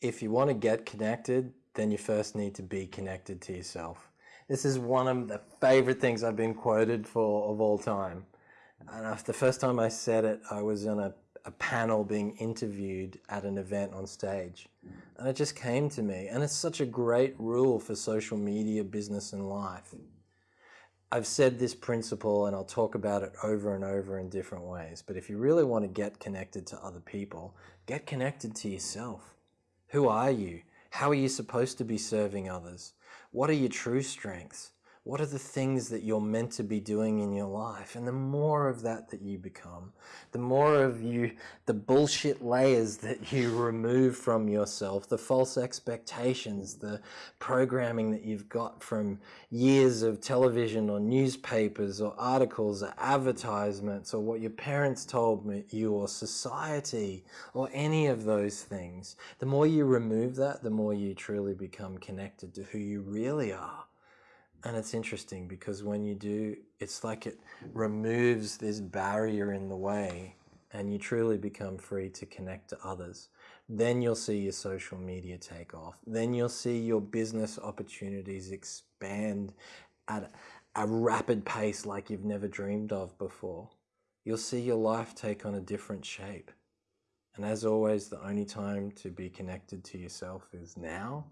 if you want to get connected, then you first need to be connected to yourself. This is one of the favorite things I've been quoted for of all time. And the first time I said it, I was on a, a panel being interviewed at an event on stage. And it just came to me. And it's such a great rule for social media, business, and life. I've said this principle and I'll talk about it over and over in different ways. But if you really want to get connected to other people, get connected to yourself. Who are you? How are you supposed to be serving others? What are your true strengths? What are the things that you're meant to be doing in your life? And the more of that that you become, the more of you, the bullshit layers that you remove from yourself, the false expectations, the programming that you've got from years of television or newspapers or articles or advertisements or what your parents told you or society or any of those things, the more you remove that, the more you truly become connected to who you really are. And it's interesting because when you do, it's like it removes this barrier in the way and you truly become free to connect to others. Then you'll see your social media take off. Then you'll see your business opportunities expand at a rapid pace like you've never dreamed of before. You'll see your life take on a different shape. And as always, the only time to be connected to yourself is now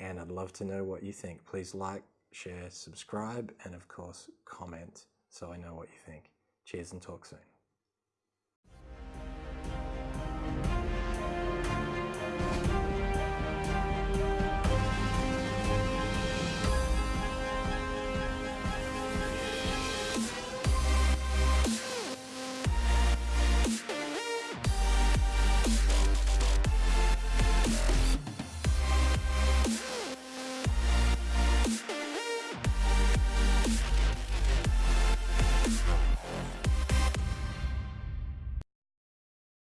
and I'd love to know what you think. Please like, share, subscribe, and of course, comment so I know what you think. Cheers and talk soon.